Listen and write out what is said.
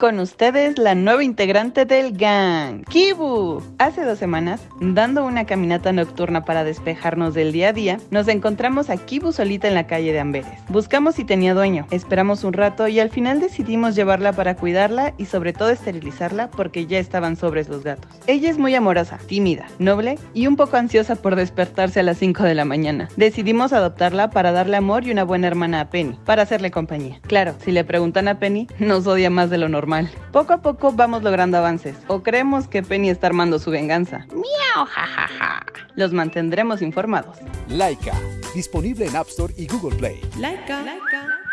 Con ustedes, la nueva integrante del gang, Kibu. Hace dos semanas, dando una caminata nocturna para despejarnos del día a día, nos encontramos a Kibu solita en la calle de Amberes. Buscamos si tenía dueño, esperamos un rato y al final decidimos llevarla para cuidarla y sobre todo esterilizarla porque ya estaban sobres los gatos. Ella es muy amorosa, tímida, noble y un poco ansiosa por despertarse a las 5 de la mañana. Decidimos adoptarla para darle amor y una buena hermana a Penny, para hacerle compañía. Claro, si le preguntan a Penny, nos odia más de lo normal poco a poco vamos logrando avances, o creemos que Penny está armando su venganza. ¡Miau, jajaja! Los mantendremos informados. Laika, disponible en App Store y Google Play. Laika. Laika.